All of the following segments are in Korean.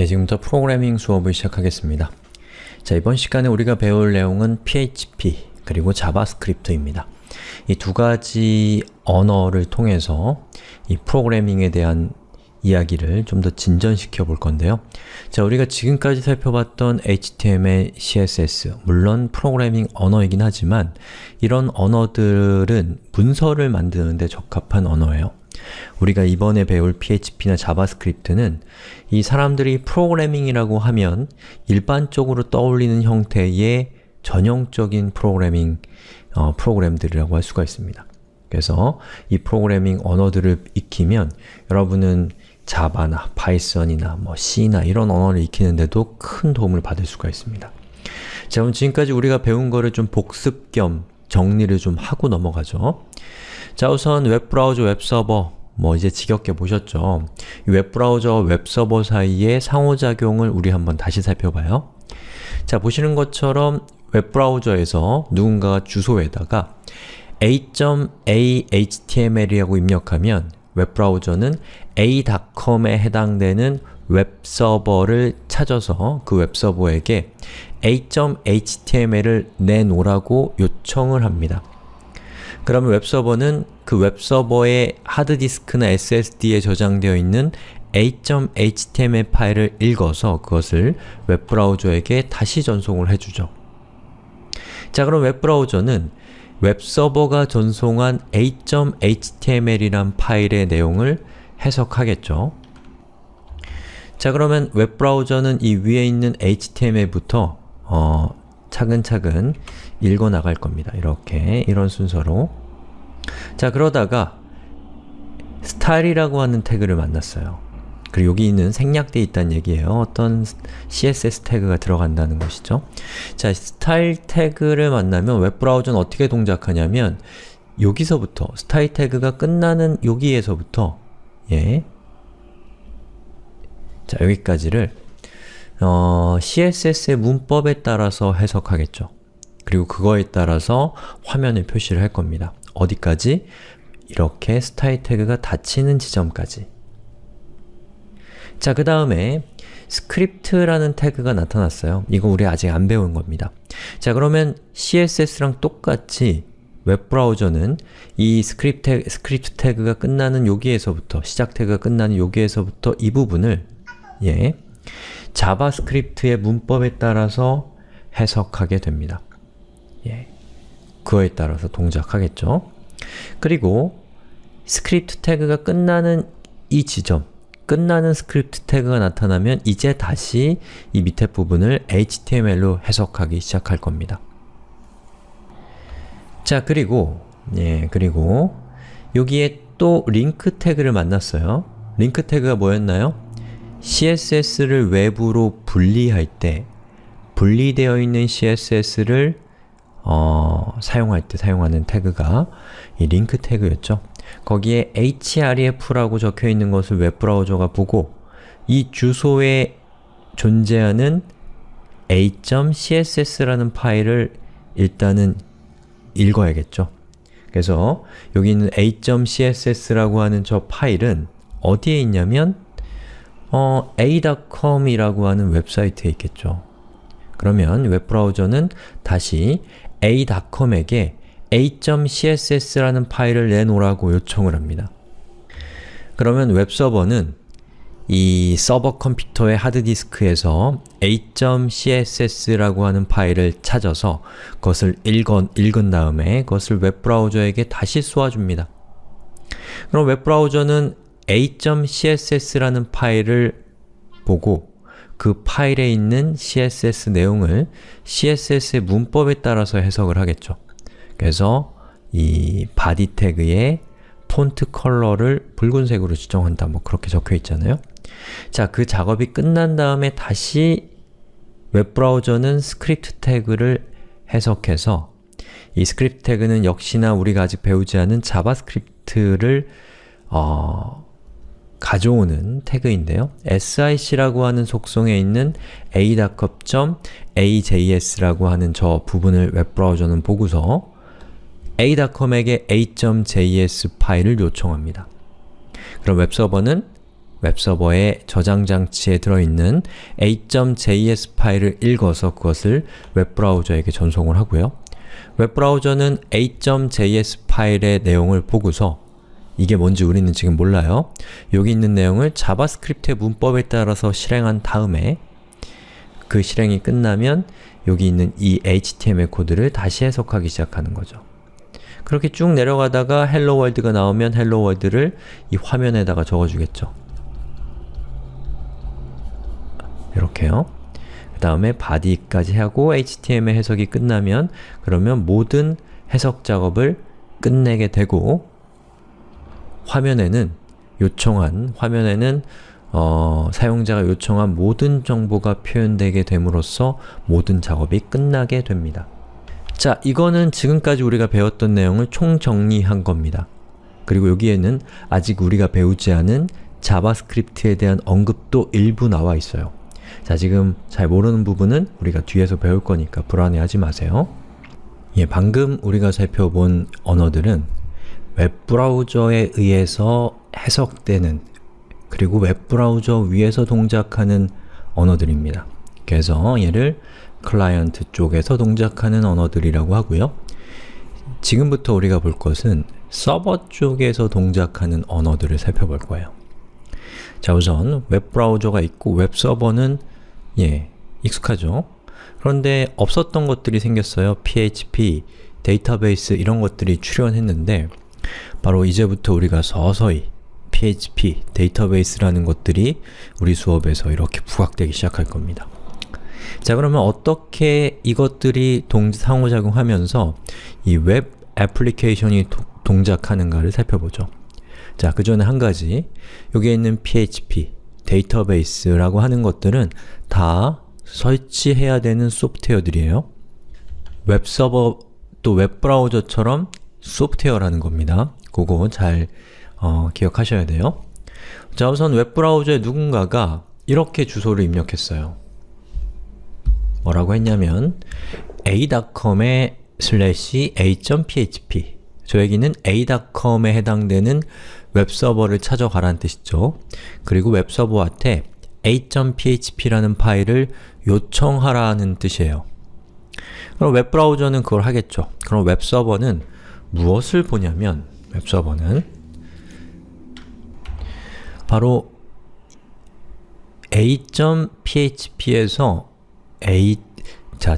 예, 지금부터 프로그래밍 수업을 시작하겠습니다. 자, 이번 시간에 우리가 배울 내용은 PHP 그리고 JavaScript입니다. 이 두 가지 언어를 통해서 이 프로그래밍에 대한 이야기를 좀 더 진전시켜 볼 건데요. 자, 우리가 지금까지 살펴봤던 HTML, CSS, 물론 프로그래밍 언어이긴 하지만 이런 언어들은 문서를 만드는 데 적합한 언어예요. 우리가 이번에 배울 PHP나 JavaScript는 이 사람들이 프로그래밍이라고 하면 일반적으로 떠올리는 형태의 전형적인 프로그래밍 어, 프로그램들이라고 할 수가 있습니다. 그래서 이 프로그래밍 언어들을 익히면 여러분은 Java나 Python이나 뭐 C나 이런 언어를 익히는데도 큰 도움을 받을 수가 있습니다. 자, 그럼 지금까지 우리가 배운 거를 좀 복습 겸 정리를 좀 하고 넘어가죠. 자, 우선 웹브라우저, 웹서버 뭐 이제 지겹게 보셨죠? 웹브라우저, 웹서버 사이의 상호작용을 우리 한번 다시 살펴봐요. 자, 보시는 것처럼 웹브라우저에서 누군가가 주소에다가 a.a.html이라고 입력하면 웹브라우저는 a.com에 해당되는 웹서버를 찾아서 그 웹서버에게 a.html을 내놓으라고 요청을 합니다. 그러면 웹서버는 그 웹서버의 하드디스크나 SSD에 저장되어 있는 a.html 파일을 읽어서 그것을 웹브라우저에게 다시 전송을 해주죠. 자 그럼 웹브라우저는 웹서버가 전송한 a.html이란 파일의 내용을 해석하겠죠. 자 그러면 웹브라우저는 이 위에 있는 HTML부터 어, 차근차근 읽어 나갈 겁니다. 이렇게 이런 순서로 자 그러다가 스타일이라고 하는 태그를 만났어요. 그리고 여기 있는 생략되어 있다는 얘기예요. 어떤 CSS 태그가 들어간다는 것이죠. 자, 스타일 태그를 만나면 웹브라우저는 어떻게 동작하냐면 여기서부터, 스타일 태그가 끝나는 여기에서부터 예, 자 여기까지를 어, CSS의 문법에 따라서 해석하겠죠. 그리고 그거에 따라서 화면을 표시를 할 겁니다. 어디까지? 이렇게 스타일 태그가 닫히는 지점까지 자, 그 다음에 스크립트라는 태그가 나타났어요. 이거 우리 아직 안 배운 겁니다. 자, 그러면 CSS랑 똑같이 웹브라우저는 이 스크립트, 스크립트 태그가 끝나는 여기에서부터, 시작 태그가 끝나는 여기에서부터 이 부분을 예, JavaScript의 문법에 따라서 해석하게 됩니다. 예, 그거에 따라서 동작하겠죠. 그리고 스크립트 태그가 끝나는 이 지점, 끝나는 스크립트 태그가 나타나면 이제 다시 이 밑에 부분을 HTML로 해석하기 시작할 겁니다. 자, 그리고 예, 그리고 여기에 또 링크 태그를 만났어요. 링크 태그가 뭐였나요? CSS를 외부로 분리할 때 분리되어 있는 CSS를 어, 사용할 때 사용하는 태그가 이 링크 태그였죠. 거기에 href라고 적혀 있는 것을 웹브라우저가 보고 이 주소에 존재하는 a.css라는 파일을 일단은 읽어야겠죠. 그래서 여기 있는 a.css라고 하는 저 파일은 어디에 있냐면 어, a.com이라고 하는 웹사이트에 있겠죠. 그러면 웹브라우저는 다시 a.com에게 a.css라는 파일을 내놓으라고 요청을 합니다. 그러면 웹서버는 이 서버 컴퓨터의 하드디스크에서 a.css라고 하는 파일을 찾아서 그것을 읽은, 읽은 다음에 그것을 웹브라우저에게 다시 쏘아줍니다. 그럼 웹브라우저는 a.css라는 파일을 보고 그 파일에 있는 CSS 내용을 CSS의 문법에 따라서 해석을 하겠죠. 그래서 이 바디 태그의 폰트 컬러를 붉은색으로 지정한다 뭐 그렇게 적혀 있잖아요. 자, 그 작업이 끝난 다음에 다시 웹브라우저는 스크립트 태그를 해석해서 이 스크립트 태그는 역시나 우리가 아직 배우지 않은 JavaScript를 어, 가져오는 태그인데요. src라고 하는 속성에 있는 a.com.a.js라고 하는 저 부분을 웹브라우저는 보고서 a.com에게 a.js 파일을 요청합니다. 그럼 웹서버는 웹서버의 저장 장치에 들어있는 a.js 파일을 읽어서 그것을 웹브라우저에게 전송을 하고요. 웹브라우저는 a.js 파일의 내용을 보고서 이게 뭔지 우리는 지금 몰라요. 여기 있는 내용을 JavaScript의 문법에 따라서 실행한 다음에 그 실행이 끝나면 여기 있는 이 HTML 코드를 다시 해석하기 시작하는 거죠. 그렇게 쭉 내려가다가 hello world가 나오면 hello world를 이 화면에다가 적어주겠죠. 이렇게요. 그 다음에 body까지 하고 HTML 해석이 끝나면 그러면 모든 해석 작업을 끝내게 되고 화면에는 요청한, 화면에는 어, 사용자가 요청한 모든 정보가 표현되게 됨으로써 모든 작업이 끝나게 됩니다. 자, 이거는 지금까지 우리가 배웠던 내용을 총정리한 겁니다. 그리고 여기에는 아직 우리가 배우지 않은 JavaScript에 대한 언급도 일부 나와 있어요. 자, 지금 잘 모르는 부분은 우리가 뒤에서 배울 거니까 불안해하지 마세요. 예, 방금 우리가 살펴본 언어들은 웹브라우저에 의해서 해석되는 그리고 웹브라우저 위에서 동작하는 언어들입니다. 그래서 얘를 클라이언트 쪽에서 동작하는 언어들이라고 하고요. 지금부터 우리가 볼 것은 서버 쪽에서 동작하는 언어들을 살펴볼 거예요. 자 우선 웹브라우저가 있고 웹서버는 예, 익숙하죠? 그런데 없었던 것들이 생겼어요. PHP, 데이터베이스 이런 것들이 출현했는데 바로 이제부터 우리가 서서히 PHP, 데이터베이스라는 것들이 우리 수업에서 이렇게 부각되기 시작할 겁니다. 자 그러면 어떻게 이것들이 동, 상호작용하면서 이 웹 애플리케이션이 도, 동작하는가를 살펴보죠. 자, 그 전에 한 가지 여기에 있는 PHP, 데이터베이스라고 하는 것들은 다 설치해야 되는 소프트웨어들이에요. 웹서버 또 웹브라우저처럼 소프트웨어라는 겁니다. 그거 잘 어, 기억하셔야 돼요. 자, 우선 웹브라우저에 누군가가 이렇게 주소를 입력했어요. 뭐라고 했냐면 a.com에 slash a.php 저에게는 a.com에 해당되는 웹서버를 찾아가라는 뜻이죠. 그리고 웹서버한테 a.php라는 파일을 요청하라는 뜻이에요. 그럼 웹브라우저는 그걸 하겠죠. 그럼 웹서버는 무엇을 보냐면 웹서버는 바로 a.php에서 a 자,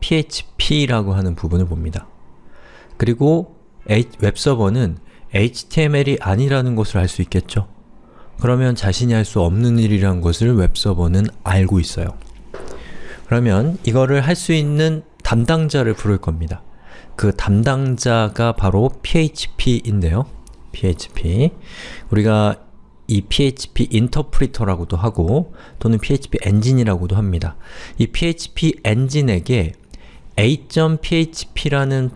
.php라고 하는 부분을 봅니다. 그리고 웹서버는 HTML이 아니라는 것을 알 수 있겠죠? 그러면 자신이 할 수 없는 일이라는 것을 웹서버는 알고 있어요. 그러면 이거를 할 수 있는 담당자를 부를 겁니다. 그 담당자가 바로 PHP인데요. PHP. 우리가 이 PHP 인터프리터라고도 하고 또는 PHP 엔진이라고도 합니다. 이 PHP 엔진에게 a.php라는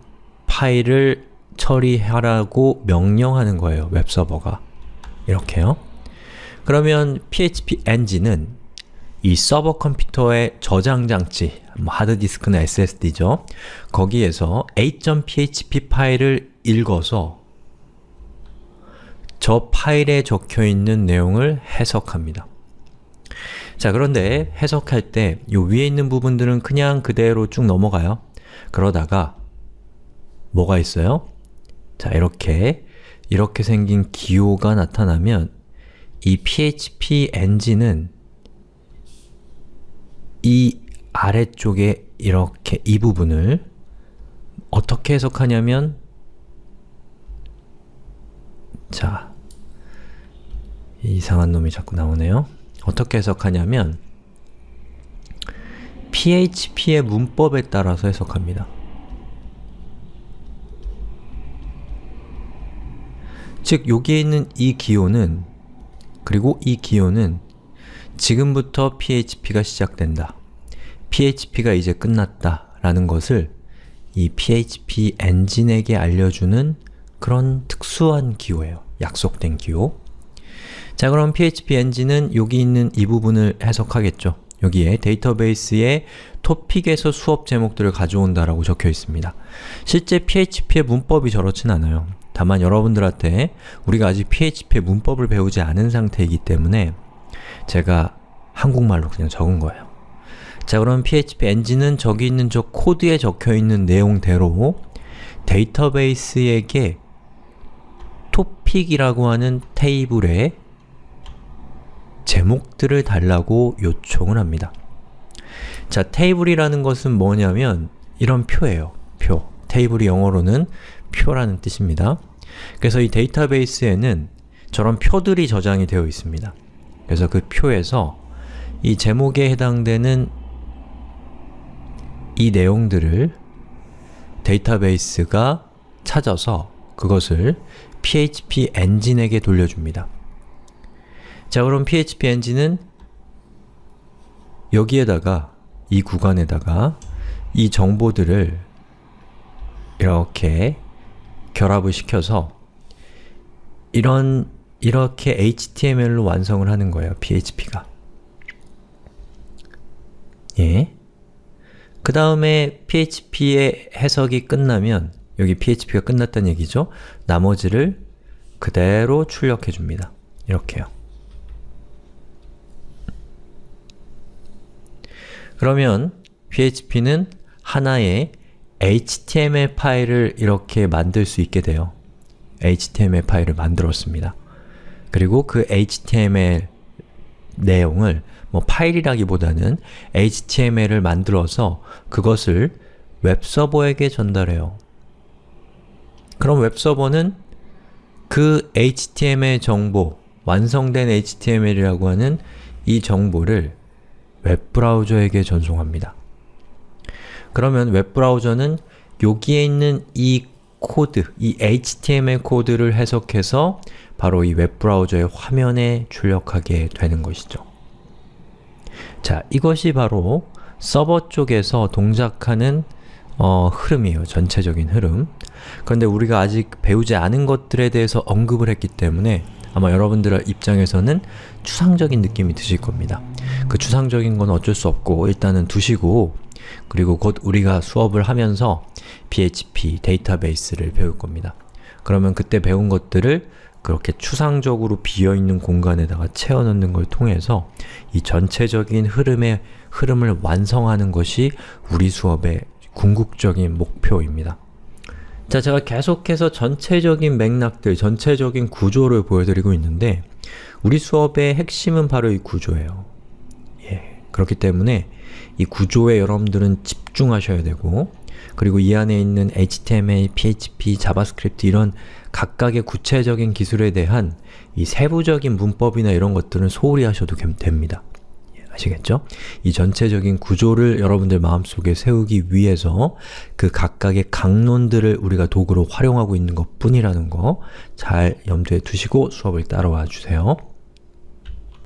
파일을 처리하라고 명령하는 거예요, 웹서버가. 이렇게요. 그러면 PHP 엔진은 이 서버 컴퓨터의 저장 장치, 뭐 하드디스크나 SSD죠. 거기에서 a.php 파일을 읽어서 저 파일에 적혀있는 내용을 해석합니다. 자 그런데 해석할 때 이 위에 있는 부분들은 그냥 그대로 쭉 넘어가요. 그러다가 뭐가 있어요? 자 이렇게 이렇게 생긴 기호가 나타나면 이 PHP 엔진은 이 아래쪽에 이렇게 이 부분을 어떻게 해석하냐면 자 이상한 놈이 자꾸 나오네요. 어떻게 해석하냐면 PHP의 문법에 따라서 해석합니다. 즉, 여기에 있는 이 기호는 그리고 이 기호는 지금부터 PHP가 시작된다. PHP가 이제 끝났다 라는 것을 이 PHP 엔진에게 알려주는 그런 특수한 기호예요. 약속된 기호. 자 그럼 PHP 엔진은 여기 있는 이 부분을 해석하겠죠. 여기에 데이터베이스의 토픽에서 수업 제목들을 가져온다라고 적혀 있습니다. 실제 PHP의 문법이 저렇진 않아요. 다만 여러분들한테 우리가 아직 PHP의 문법을 배우지 않은 상태이기 때문에 제가 한국말로 그냥 적은 거예요. 자 그럼 PHP 엔진은 저기 있는 저 코드에 적혀있는 내용대로 데이터베이스에게 토픽이라고 하는 테이블에 제목들을 달라고 요청을 합니다. 자, 테이블이라는 것은 뭐냐면 이런 표예요. 표. 테이블이 영어로는 표라는 뜻입니다. 그래서 이 데이터베이스에는 저런 표들이 저장이 되어 있습니다. 그래서 그 표에서 이 제목에 해당되는 이 내용들을 데이터베이스가 찾아서 그것을 PHP 엔진에게 돌려줍니다. 자 그럼 PHP 엔진은 여기에다가 이 구간에다가 이 정보들을 이렇게 결합을 시켜서 이런 이렇게 HTML로 완성을 하는 거예요, PHP가. 예. 그 다음에 PHP의 해석이 끝나면 여기 PHP가 끝났다는 얘기죠. 나머지를 그대로 출력해 줍니다. 이렇게요. 그러면 PHP는 하나의 HTML 파일을 이렇게 만들 수 있게 돼요. HTML 파일을 만들었습니다. 그리고 그 HTML 내용을 뭐 파일이라기보다는 HTML을 만들어서 그것을 웹서버에게 전달해요. 그럼 웹서버는 그 HTML 정보, 완성된 HTML이라고 하는 이 정보를 웹브라우저에게 전송합니다. 그러면 웹브라우저는 여기에 있는 이 코드, 이 HTML 코드를 해석해서 바로 이 웹브라우저의 화면에 출력하게 되는 것이죠. 자, 이것이 바로 서버 쪽에서 동작하는 어, 흐름이에요. 전체적인 흐름. 그런데 우리가 아직 배우지 않은 것들에 대해서 언급을 했기 때문에 아마 여러분들 입장에서는 추상적인 느낌이 드실 겁니다. 그 추상적인 건 어쩔 수 없고 일단은 두시고 그리고 곧 우리가 수업을 하면서 PHP 데이터베이스를 배울 겁니다. 그러면 그때 배운 것들을 그렇게 추상적으로 비어있는 공간에다가 채워넣는 걸 통해서 이 전체적인 흐름의 흐름을 완성하는 것이 우리 수업의 궁극적인 목표입니다. 자, 제가 계속해서 전체적인 맥락들, 전체적인 구조를 보여드리고 있는데 우리 수업의 핵심은 바로 이 구조예요. 예, 그렇기 때문에 이 구조에 여러분들은 집중하셔야 되고 그리고 이 안에 있는 HTML, PHP, JavaScript 이런 각각의 구체적인 기술에 대한 이 세부적인 문법이나 이런 것들은 소홀히 하셔도 됩니다. 아시겠죠? 이 전체적인 구조를 여러분들 마음속에 세우기 위해서 그 각각의 강론들을 우리가 도구로 활용하고 있는 것 뿐이라는 거 잘 염두에 두시고 수업을 따라와 주세요.